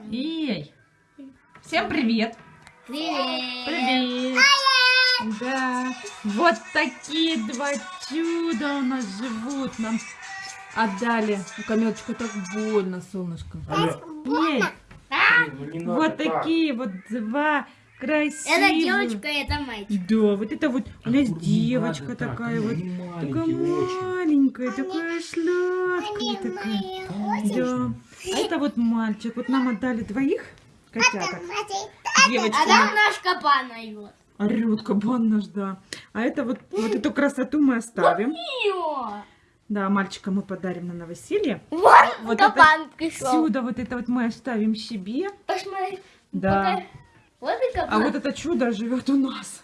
Эй! Всем привет! Привет! Привет! Да, вот такие два чуда у нас живут. Нам отдали. У Камилочка так больно, солнышко. Алло, Эй, ну не надо вот так. такие вот два красивых. Это девочка, это мальчик. Да, вот это вот у нас девочка надо так, такая вот. Такая очень. маленькая, такая сладкая такая. Да. А это вот мальчик. Вот нам отдали двоих котяток. Девочка. А там наш капан найдет. Орет кабан наш, да. А это вот, вот эту красоту мы оставим. Да, мальчика мы подарим на новоселье. Вот, Вот капан пришел. Сюда вот это вот мы оставим себе. Посмотри. Да. Пока- Вот и А капан. вот это чудо живет у нас.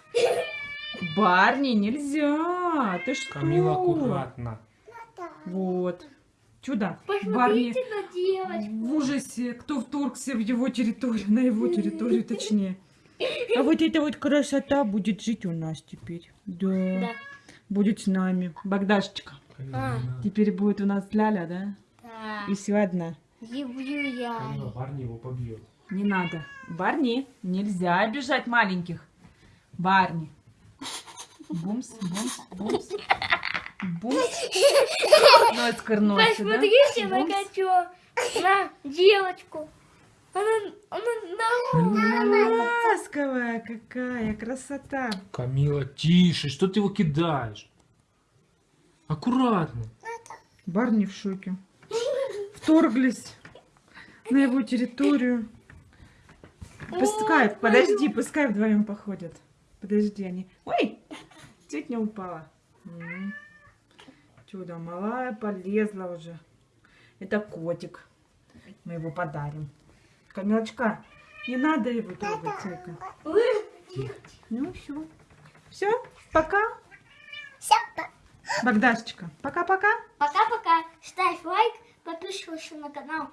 Барни нельзя. Ты что? Камила, аккуратно. Вот. Чудо. Барни Посмотрите в ужасе, кто вторгся в его территорию, на его территорию точнее. А вот эта вот красота будет жить у нас теперь. Да. Да. Будет с нами. Богдашечка. А. Теперь будет у нас Ляля, да? Да. И все одна. Люблю я. Камила, Барни его побьет. Не надо. Барни, нельзя обижать маленьких. Барни. Бумс, бумс, бумс. Носкар носит, да? Посмотрите на Бумс. котё. На девочку. Она, она на Ласковая какая красота. Камила, тише, что ты его кидаешь? Аккуратно. Барни в шоке. Вторглись на его территорию. Пускай, подожди, пускай вдвоем походят. Подожди, они... Ой, чуть не упала. Чудо, малая полезла уже. Это котик. Мы его подарим. Камилочка, не надо его трогать, Цейка. Ну, все. Все, пока. Всё, Богдашечка, пока-пока. Пока-пока. Ставь лайк, подписывайся на канал.